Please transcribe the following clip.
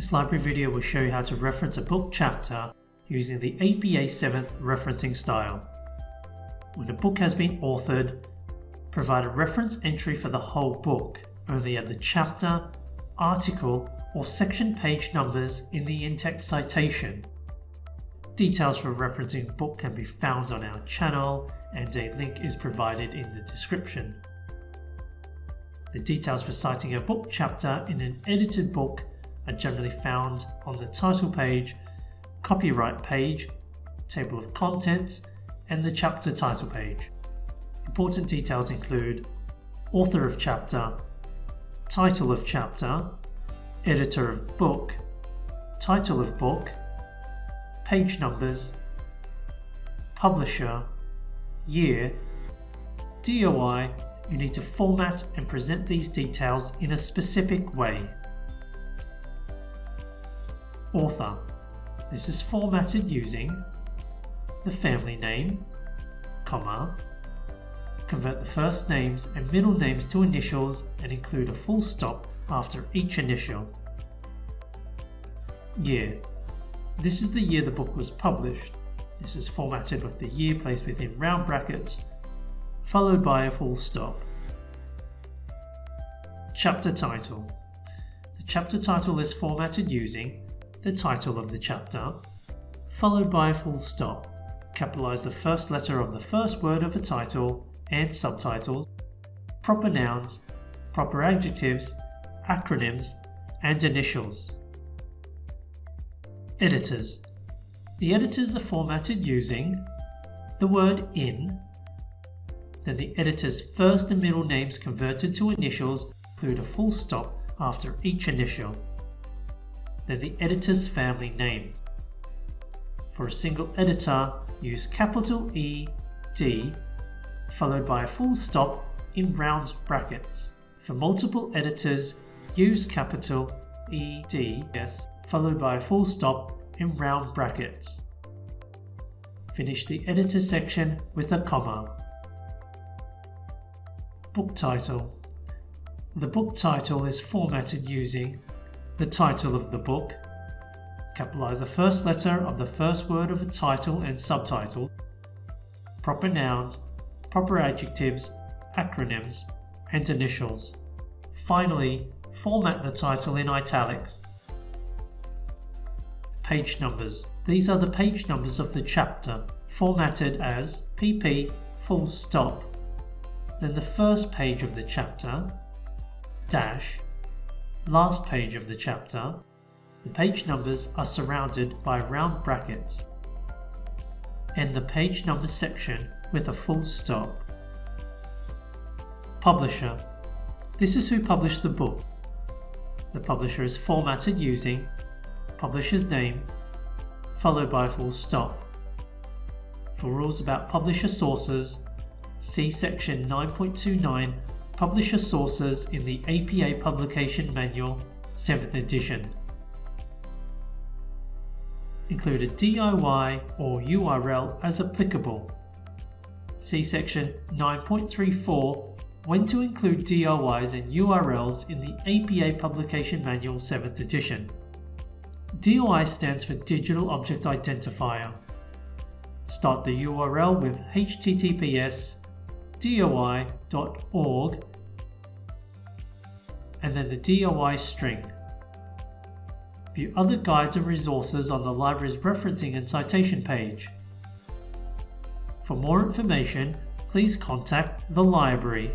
This library video will show you how to reference a book chapter using the APA 7th referencing style. When a book has been authored, provide a reference entry for the whole book, only add the chapter, article or section page numbers in the in-text citation. Details for referencing book can be found on our channel and a link is provided in the description. The details for citing a book chapter in an edited book are generally found on the title page, copyright page, table of contents, and the chapter title page. Important details include author of chapter, title of chapter, editor of book, title of book, page numbers, publisher, year, DOI, you need to format and present these details in a specific way. Author. This is formatted using the family name, comma, convert the first names and middle names to initials and include a full stop after each initial. Year. This is the year the book was published. This is formatted with the year placed within round brackets, followed by a full stop. Chapter title. The chapter title is formatted using the title of the chapter, followed by a full stop. Capitalize the first letter of the first word of a title and subtitles, proper nouns, proper adjectives, acronyms, and initials. Editors. The editors are formatted using the word in, then the editor's first and middle names converted to initials include a full stop after each initial, then the editor's family name. For a single editor, use capital E, D followed by a full stop in round brackets. For multiple editors, use capital EDS followed by a full stop in round brackets. Finish the editor section with a comma. Book title. The book title is formatted using the title of the book, capitalize the first letter of the first word of a title and subtitle, proper nouns proper adjectives, acronyms, and initials. Finally, format the title in italics. Page numbers. These are the page numbers of the chapter, formatted as pp full stop. Then the first page of the chapter, dash, last page of the chapter. The page numbers are surrounded by round brackets. And the page number section with a full stop. Publisher. This is who published the book. The publisher is formatted using publisher's name followed by a full stop. For rules about publisher sources, see section 9.29 Publisher Sources in the APA Publication Manual 7th edition. Include a DOI or URL as applicable See section 9.34 when to include DOIs and URLs in the APA Publication Manual 7th edition. DOI stands for Digital Object Identifier. Start the URL with https doi.org and then the DOI string. View other guides and resources on the library's referencing and citation page. For more information, please contact the library.